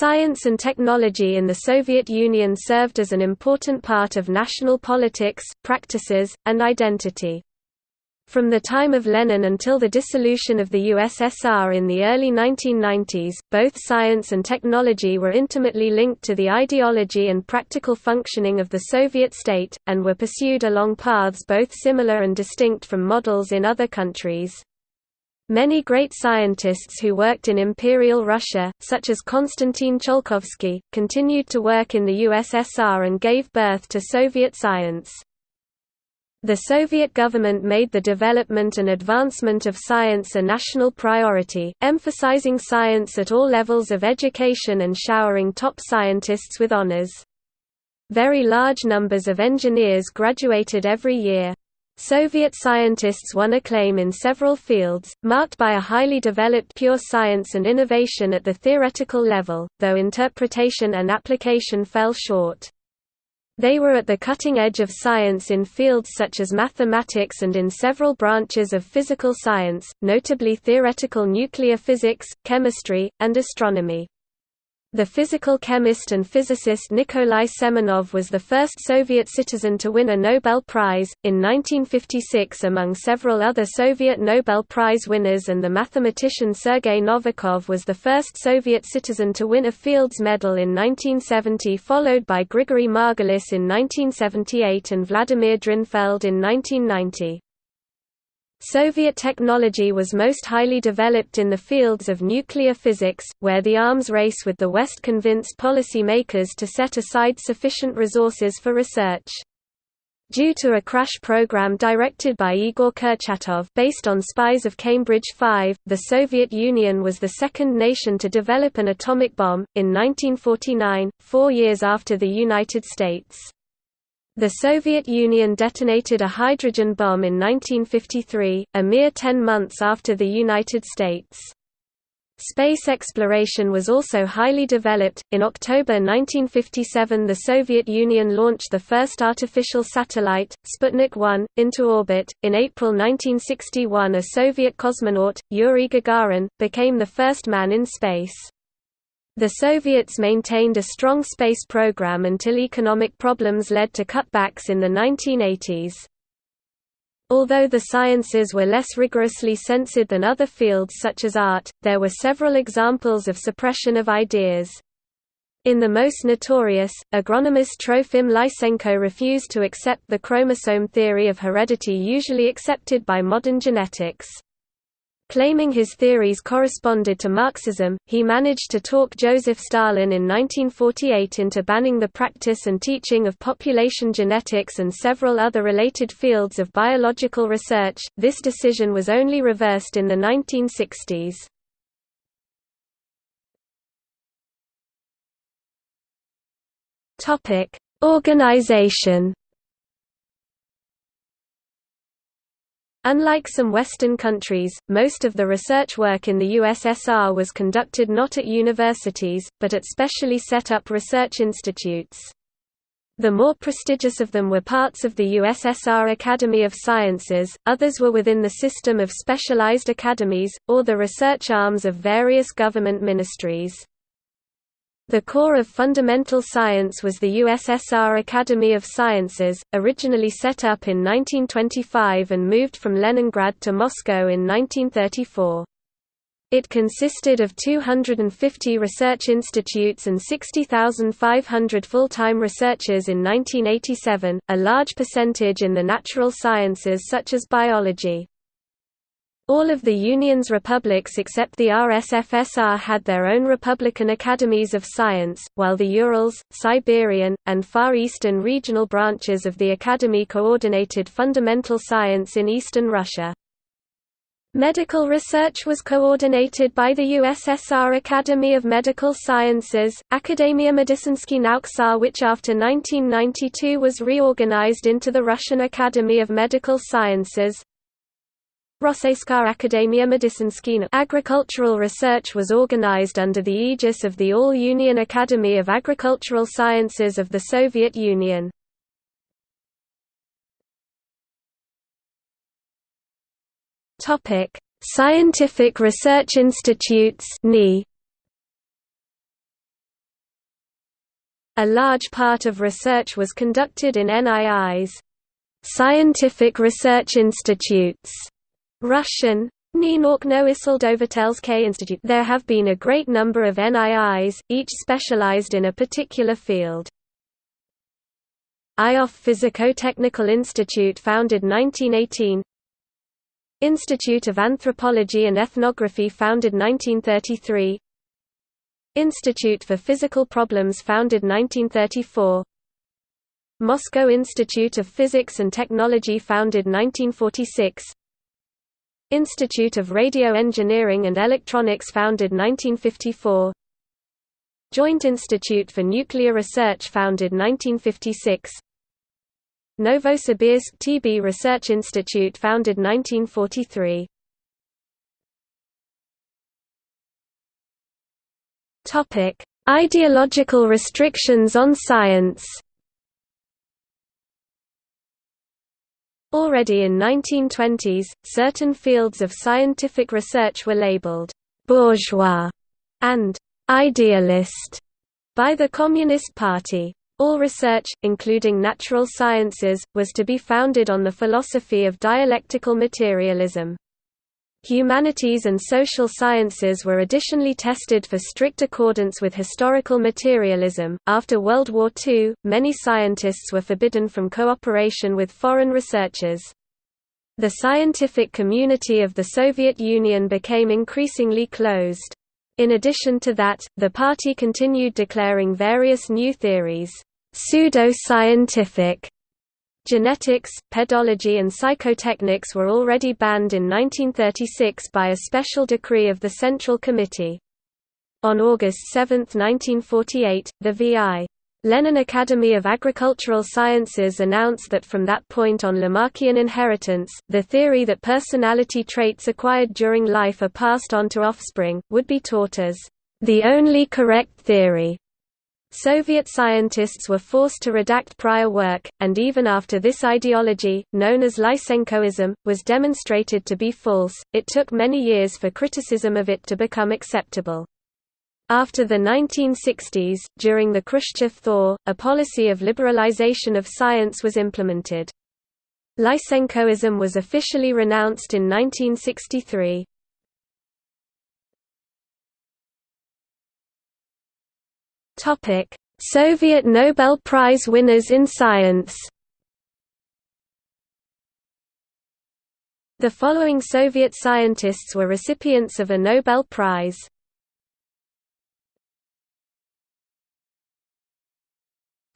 Science and technology in the Soviet Union served as an important part of national politics, practices, and identity. From the time of Lenin until the dissolution of the USSR in the early 1990s, both science and technology were intimately linked to the ideology and practical functioning of the Soviet state, and were pursued along paths both similar and distinct from models in other countries. Many great scientists who worked in Imperial Russia, such as Konstantin Tsiolkovsky, continued to work in the USSR and gave birth to Soviet science. The Soviet government made the development and advancement of science a national priority, emphasizing science at all levels of education and showering top scientists with honors. Very large numbers of engineers graduated every year. Soviet scientists won acclaim in several fields, marked by a highly developed pure science and innovation at the theoretical level, though interpretation and application fell short. They were at the cutting edge of science in fields such as mathematics and in several branches of physical science, notably theoretical nuclear physics, chemistry, and astronomy. The physical chemist and physicist Nikolai Semenov was the first Soviet citizen to win a Nobel Prize, in 1956 among several other Soviet Nobel Prize winners and the mathematician Sergei Novikov was the first Soviet citizen to win a Fields Medal in 1970 followed by Grigory Margulis in 1978 and Vladimir Drinfeld in 1990. Soviet technology was most highly developed in the fields of nuclear physics, where the arms race with the West convinced policymakers to set aside sufficient resources for research. Due to a crash program directed by Igor Kurchatov based on spies of Cambridge 5, the Soviet Union was the second nation to develop an atomic bomb, in 1949, four years after the United States. The Soviet Union detonated a hydrogen bomb in 1953, a mere ten months after the United States. Space exploration was also highly developed. In October 1957, the Soviet Union launched the first artificial satellite, Sputnik 1, into orbit. In April 1961, a Soviet cosmonaut, Yuri Gagarin, became the first man in space. The Soviets maintained a strong space program until economic problems led to cutbacks in the 1980s. Although the sciences were less rigorously censored than other fields such as art, there were several examples of suppression of ideas. In the most notorious, agronomist Trofim Lysenko refused to accept the chromosome theory of heredity usually accepted by modern genetics. Claiming his theories corresponded to Marxism, he managed to talk Joseph Stalin in 1948 into banning the practice and teaching of population genetics and several other related fields of biological research. This decision was only reversed in the 1960s. Topic: Organization Unlike some Western countries, most of the research work in the USSR was conducted not at universities, but at specially set up research institutes. The more prestigious of them were parts of the USSR Academy of Sciences, others were within the system of specialized academies, or the research arms of various government ministries. The core of fundamental science was the USSR Academy of Sciences, originally set up in 1925 and moved from Leningrad to Moscow in 1934. It consisted of 250 research institutes and 60,500 full-time researchers in 1987, a large percentage in the natural sciences such as biology. All of the Union's republics except the RSFSR had their own republican academies of science, while the Urals, Siberian, and Far Eastern regional branches of the academy coordinated fundamental science in eastern Russia. Medical research was coordinated by the USSR Academy of Medical Sciences, Akademia Medicinski Nauksar which after 1992 was reorganized into the Russian Academy of Medical Sciences, Rosseyska Akademia Medicinskina agricultural research was organized under the aegis of the All-Union Academy of Agricultural Sciences of the Soviet Union. Scientific Research Institutes A large part of research was conducted in NII's scientific research institutes, Russian, Institute. There have been a great number of NIIs, each specialized in a particular field. Ioffe Physico-Technical Institute founded 1918 Institute of Anthropology and Ethnography founded 1933 Institute for Physical Problems founded 1934 Moscow Institute of Physics and Technology founded 1946 Institute of Radio Engineering and Electronics founded 1954 Joint Institute for Nuclear Research founded 1956 Novosibirsk TB Research Institute founded 1943 Topic: Ideological restrictions on science Already in 1920s, certain fields of scientific research were labeled «bourgeois» and «idealist» by the Communist Party. All research, including natural sciences, was to be founded on the philosophy of dialectical materialism. Humanities and social sciences were additionally tested for strict accordance with historical materialism. After World War II, many scientists were forbidden from cooperation with foreign researchers. The scientific community of the Soviet Union became increasingly closed. In addition to that, the party continued declaring various new theories, pseudo-scientific Genetics, pedology and psychotechnics were already banned in 1936 by a special decree of the Central Committee. On August 7, 1948, the V.I. Lenin Academy of Agricultural Sciences announced that from that point on Lamarckian inheritance, the theory that personality traits acquired during life are passed on to offspring, would be taught as the only correct theory. Soviet scientists were forced to redact prior work, and even after this ideology, known as Lysenkoism, was demonstrated to be false, it took many years for criticism of it to become acceptable. After the 1960s, during the Khrushchev thaw, a policy of liberalization of science was implemented. Lysenkoism was officially renounced in 1963. Topic: Soviet Nobel Prize winners in science. The following Soviet scientists were recipients of a Nobel Prize.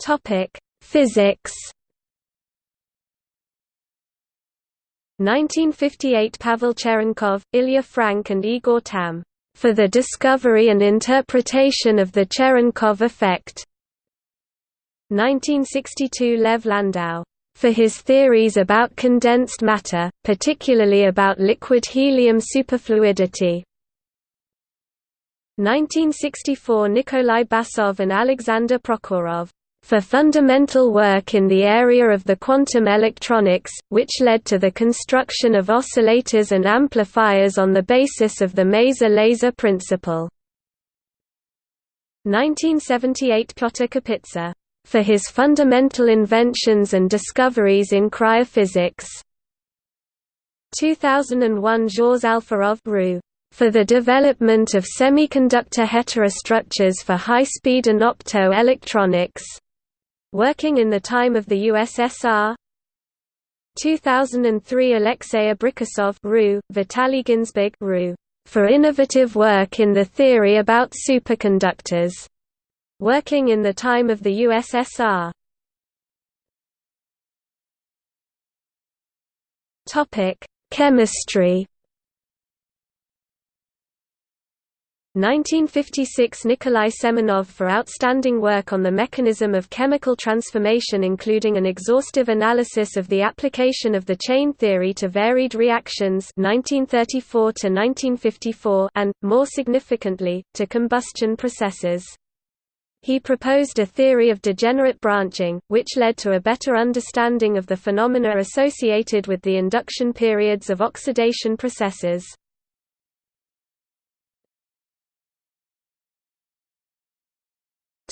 Topic: Physics. 1958 Pavel Cherenkov, Ilya Frank and Igor Tamm for the discovery and interpretation of the Cherenkov effect. 1962 Lev Landau for his theories about condensed matter, particularly about liquid helium superfluidity. 1964 Nikolai Basov and Alexander Prokhorov for fundamental work in the area of the quantum electronics, which led to the construction of oscillators and amplifiers on the basis of the Maser-Laser principle. 1978 Pyotr Kapitsa, for his fundamental inventions and discoveries in cryophysics. 2001 Zhores Alferov for the development of semiconductor heterostructures for high-speed and opto-electronics. Working in the time of the USSR 2003 Alexei Abrikosov RU, Vitaly Ginzburg RU, for innovative work in the theory about superconductors. Working in the time of the USSR Chemistry 1956 Nikolai Semenov for outstanding work on the mechanism of chemical transformation including an exhaustive analysis of the application of the chain theory to varied reactions 1934 1954 and, more significantly, to combustion processes. He proposed a theory of degenerate branching, which led to a better understanding of the phenomena associated with the induction periods of oxidation processes.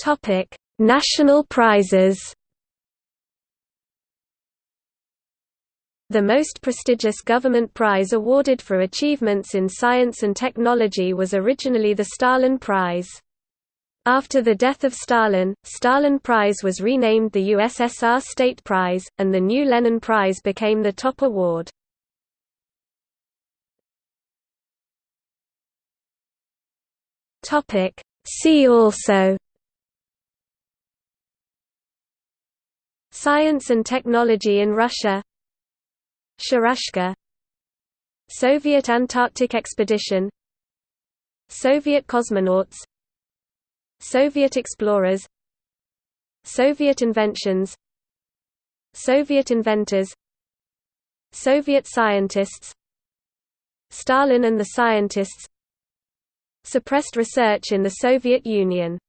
Topic: National prizes The most prestigious government prize awarded for achievements in science and technology was originally the Stalin Prize. After the death of Stalin, Stalin Prize was renamed the USSR State Prize, and the new Lenin Prize became the top award. See also Science and technology in Russia. Sharashka Soviet Antarctic expedition. Soviet cosmonauts. Soviet explorers. Soviet inventions. Soviet inventors. Soviet scientists. Stalin and the scientists. Suppressed research in the Soviet Union